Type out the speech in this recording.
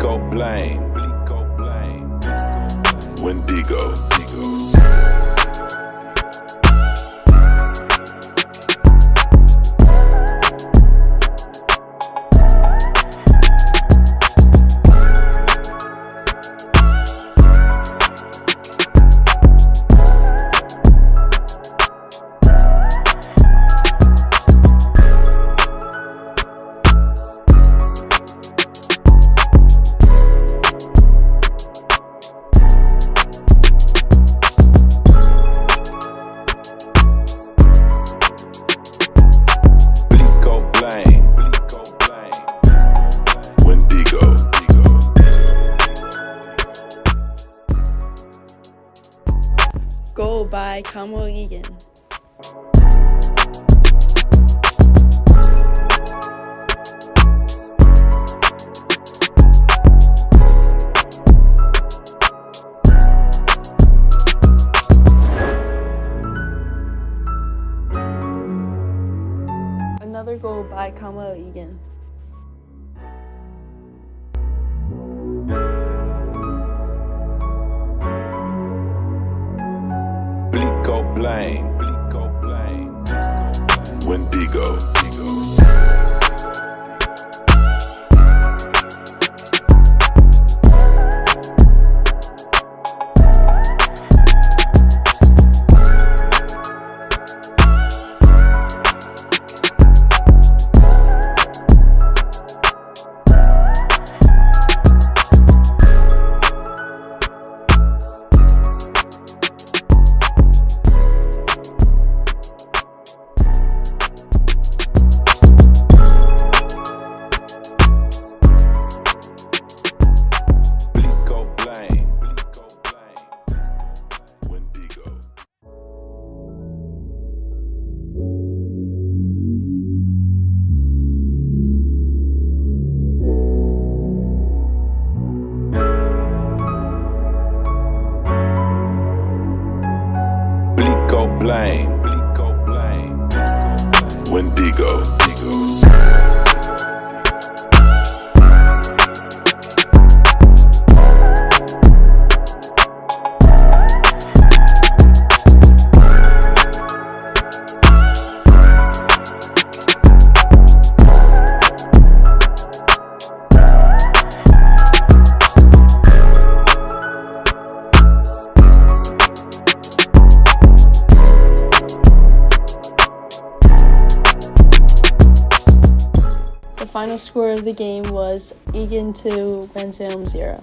Blico blame. Blame. Wendigo. Go by Egan. Another goal by Kamo Egan. Blame. Wendigo. Blame. Blico blame. Wendigo. Final score of the game was Egan 2, Ben Salem 0.